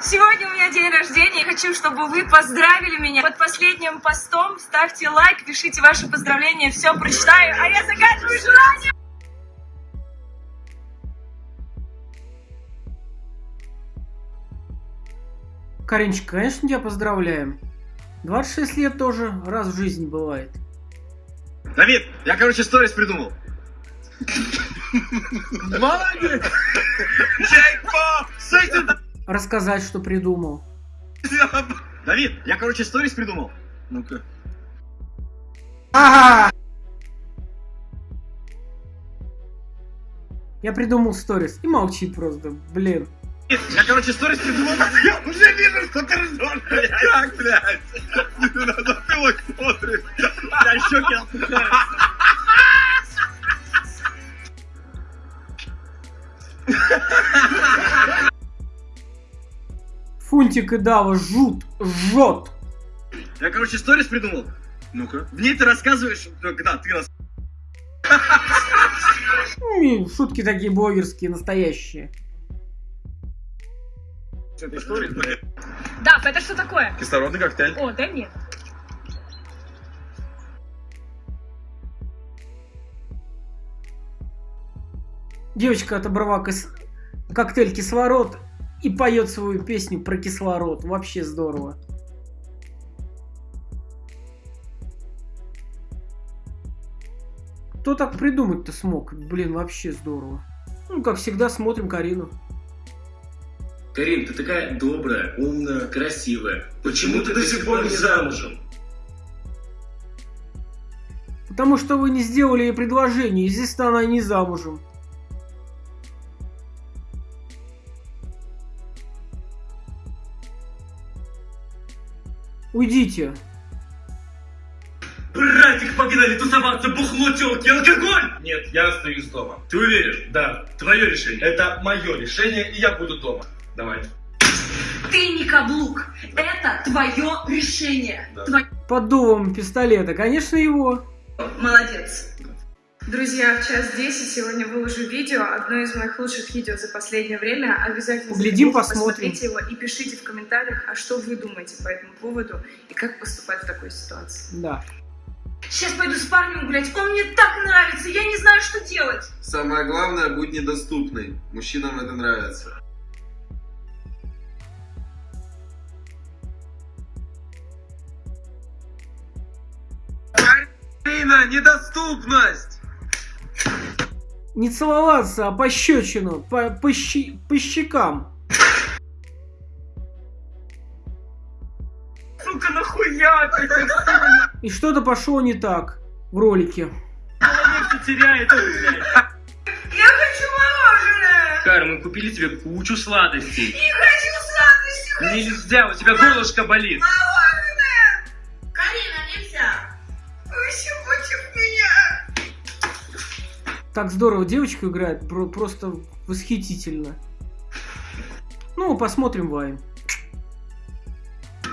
Сегодня у меня день рождения, и хочу, чтобы вы поздравили меня. Под последним постом ставьте лайк, пишите ваши поздравления, все прочитаю, а я загадываю желание. Каринчик, конечно, тебя поздравляем. 26 лет тоже раз в жизни бывает. Давид, я, короче, сторис придумал. Молодец! Рассказать, что придумал. Давид, я, короче, сторис придумал. Ну-ка. Ага! Я придумал сторис. И молчит просто, блин. Я, короче, сторис придумал. Я уже вижу, что ты ржешь, блядь. Как, блядь? Фунтик и Дава жут, жжет. Я, короче, сторис придумал. Ну-ка. В ней ты рассказываешь, когда ты рас... М, Шутки такие блогерские, настоящие. этой сторис, блядь. Дав, это что такое? Кислородный коктейль. О, дай мне. Девочка отобрала кис- коктейль кислород и поет свою песню про кислород. Вообще здорово. Кто так придумать-то смог? Блин, вообще здорово. Ну, как всегда, смотрим Карину. Карин, ты такая добрая, умная, красивая. Почему ты до сих пор не замужем? Потому что вы не сделали ей предложение, естественно, она не замужем. Уйдите. Братик, погнали тусоваться, бухло, телки, алкоголь! Нет, я остаюсь дома. Ты уверен? Да, твое решение. Это мое решение, и я буду дома. Давай. Ты не каблук. Это твое решение. Да. Твое... Под дулом пистолета, конечно, его. Молодец. Друзья, в час 10 сегодня выложу видео, одно из моих лучших видео за последнее время. Обязательно Поглядим, посмотрим. посмотрите его и пишите в комментариях, а что вы думаете по этому поводу и как поступать в такой ситуации. Да. Сейчас пойду с парнем гулять, он мне так нравится, я не знаю, что делать. Самое главное, будь недоступной. Мужчинам это нравится. Карина, недоступность! Не целоваться, а пощечину, по, по, щи- по щекам. Сука, нахуя ты? И что-то пошло не так в ролике. теряет, блядь. Я хочу мороженое! Кар, мы купили тебе кучу сладостей. Не хочу сладости, хочу Нельзя, у тебя горлышко болит. мороженое! Так здорово девочка играет, про- просто восхитительно. Ну, посмотрим Вайн.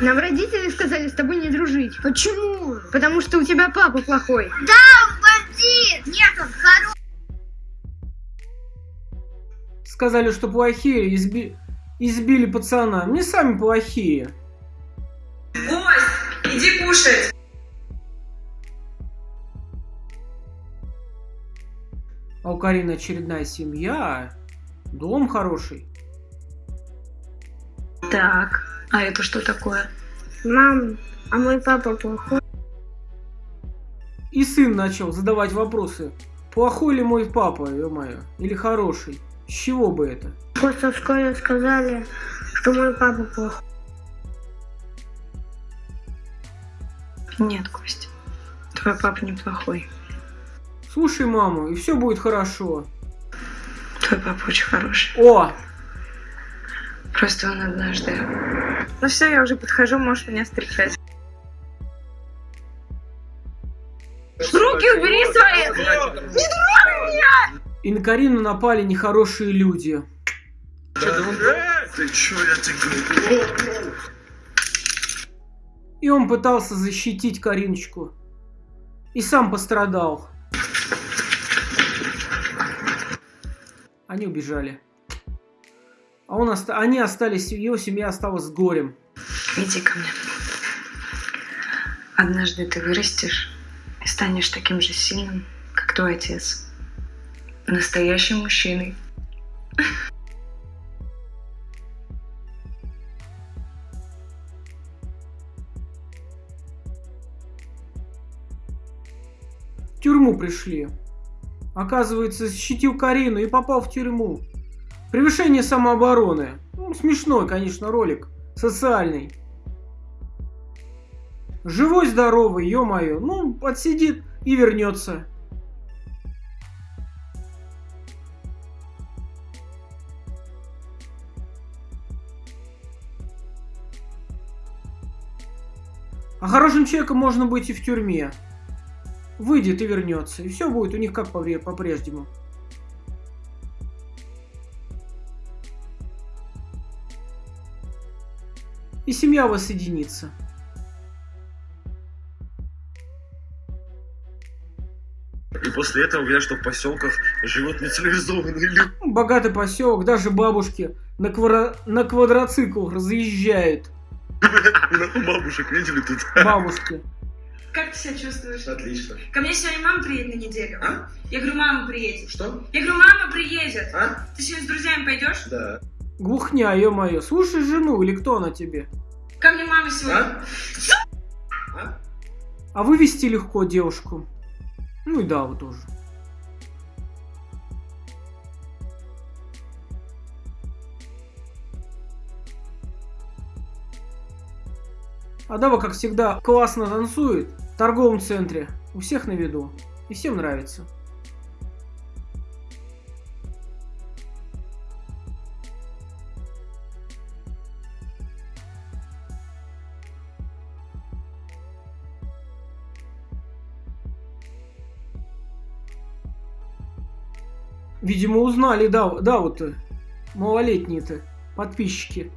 Нам родители сказали с тобой не дружить. Почему? Потому что у тебя папа плохой. Нет, он хороший. Сказали, что плохие, изби- избили пацана. Мне сами плохие. Гость, иди кушать! У Карины очередная семья. Дом хороший. Так, а это что такое? Мам, а мой папа плохой. И сын начал задавать вопросы. Плохой ли мой папа, ё-моё? Или хороший? С чего бы это? Просто в школе сказали, что мой папа плохой. Нет, Кость, твой папа неплохой. Слушай маму, и все будет хорошо. Твой папа очень хороший. О! Просто он однажды... Ну все, я уже подхожу, можешь меня встречать. Руки убери свои! И на Карину напали нехорошие люди. Ты чё, я тебе говорю? И он пытался защитить Кариночку. И сам пострадал. Они убежали. А он оста- они остались, его семья осталась с горем. Иди ко мне. Однажды ты вырастешь и станешь таким же сильным, как твой отец. Настоящим мужчиной. В тюрьму пришли. Оказывается, защитил Карину и попал в тюрьму. Превышение самообороны. Ну, смешной, конечно, ролик. Социальный. Живой, здоровый, ё-моё. Ну, отсидит и вернется. А хорошим человеком можно быть и в тюрьме. Выйдет и вернется. И все будет у них как по-прежнему. И семья воссоединится. И после этого говорят, что в поселках живут нецивилизованные люди. Богатый поселок, даже бабушки на, квадро- на квадроциклах разъезжают. Нахуй бабушек видели тут? Бабушки. Как ты себя чувствуешь? Отлично. Ко мне сегодня мама приедет на неделю. А? Я говорю, мама приедет. Что? Я говорю, мама приедет. А? Ты сегодня с друзьями пойдешь? Да. Глухня, ё-моё. Слушай жену или кто она тебе? Ко мне мама сегодня. А? А вывести легко девушку. Ну и да, вы тоже. А Дава, как всегда, классно танцует в торговом центре. У всех на виду. И всем нравится. Видимо, узнали, да, да, вот э, малолетние-то подписчики.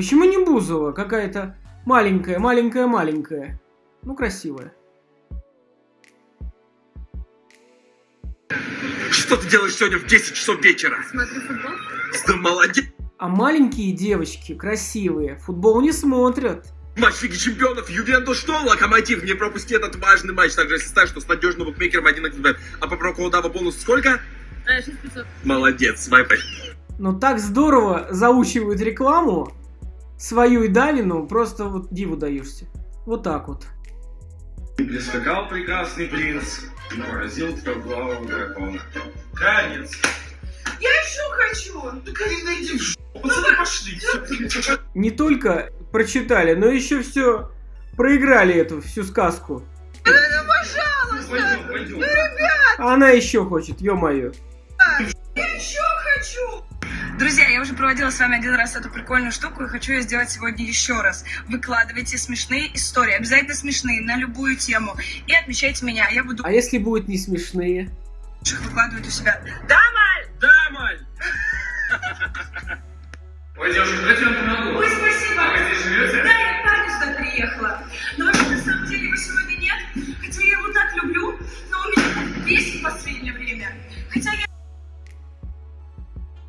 Почему не Бузова? Какая-то маленькая, маленькая, маленькая. Ну, красивая. Что ты делаешь сегодня в 10 часов вечера? Смотрю футбол. Да молодец. А маленькие девочки, красивые, футбол не смотрят. Матч Лиги Чемпионов, Ювентус что? Локомотив, не пропусти этот важный матч. Также если ставишь, что с надежным букмекером 1 А по проколдава бонус сколько? А, 6500. Молодец, вайпай. Но так здорово заучивают рекламу, свою и Давину, просто вот диву даешься. Вот так вот. Прискакал прекрасный принц и поразил трехглавого дракона. Конец. Я еще хочу. Да, Карина, иди в жопу. Пацаны, пошли. Не только прочитали, но еще все проиграли эту всю сказку. Пойдем, пойдем. А она еще хочет, ё-моё. Друзья, я уже проводила с вами один раз эту прикольную штуку и хочу ее сделать сегодня еще раз. Выкладывайте смешные истории, обязательно смешные, на любую тему. И отмечайте меня, я буду А если будут не смешные? выкладывать у себя. Да, Маль? Да, Маль. Ой, девушка, давайте я вам помогу. Ой, спасибо. А вы здесь живете? Да, я к парню сюда приехала. Но вообще, на самом деле, его сегодня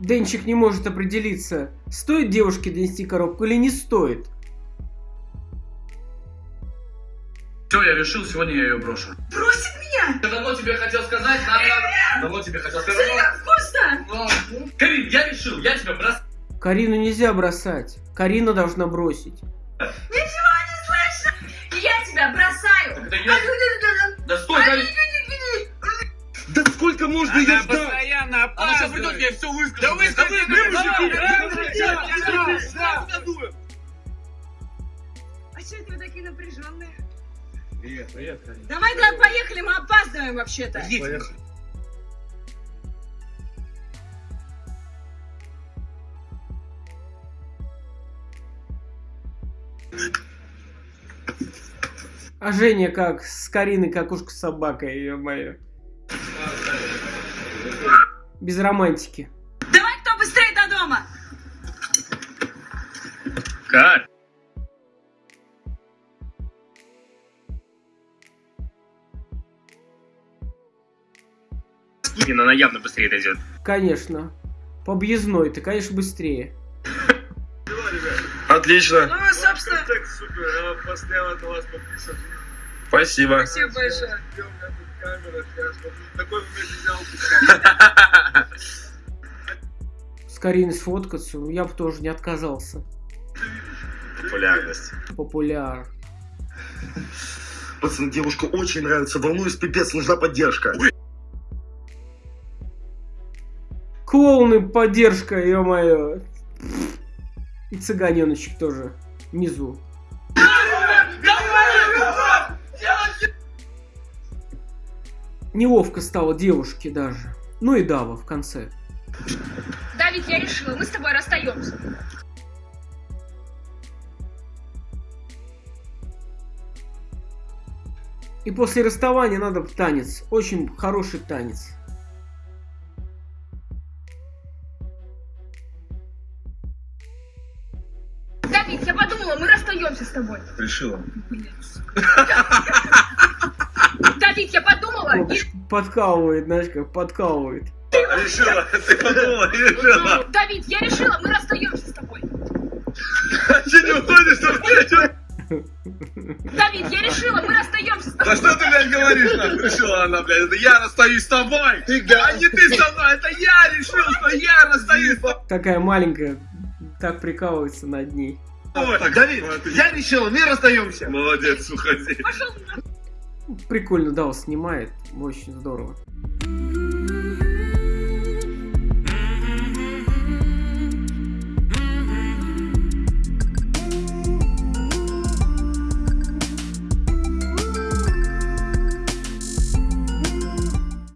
Денчик не может определиться, стоит девушке донести коробку или не стоит. Все, я решил, сегодня я ее брошу. бросит меня. Я давно тебе хотел сказать, надо... Давно тебе хотел сказать. Вкусно. но- Карин, я решил, я тебя бросаю. Карину нельзя бросать. Карина должна бросить. Ничего не слышно. Я тебя бросаю. Тогда я... Да стой, Карин. Да сколько можно ее ждать? постоянно Она сейчас придет, я все выскажу. Да выскажи, А что это вы такие напряженные? Привет, привет. Давай, давай, поехали, мы опаздываем вообще-то. Поехали. А Женя как с Кариной, как ушка с собакой, ё-моё. Без романтики. Давай, кто быстрее до дома. Как? Скина, она явно быстрее дойдет. Конечно. По объездной ты, конечно, быстрее. Отлично. Ну, собственно, Так супер, я постоянно на вас подписан. Спасибо. спасибо большое. Где у меня тут камера, я смотрю, такой момент взял. С Кариной сфоткаться, я бы тоже не отказался. Популярность. Популяр. Пацан, девушка очень нравится, волнуюсь, пипец, нужна поддержка. Клоуны, поддержка, ё-моё. И цыганеночек тоже. Внизу. Неловко стало девушке даже. Ну и Дава в конце. Давид, я решила, мы с тобой расстаемся. И после расставания надо танец. Очень хороший танец. Давид, я подумала, мы расстаемся с тобой. Решила. Давид, и... Подкалывает, знаешь, как подкалывает. Решила. Ты подумала, решила. Давид, я решила, мы расстаемся с тобой. Че не уходишь, что? Давид, я решила, мы расстаемся с Да тобой. что ты, блядь, говоришь, нахуй? Решила она, блядь, это я расстаюсь с тобой. А не ты со мной, это я решил, что я расстаюсь с тобой. Такая маленькая, так прикалывается над ней. Так, Давид, я решила, мы расстаемся. Молодец, уходи. Пошел Прикольно Дава снимает. Очень здорово.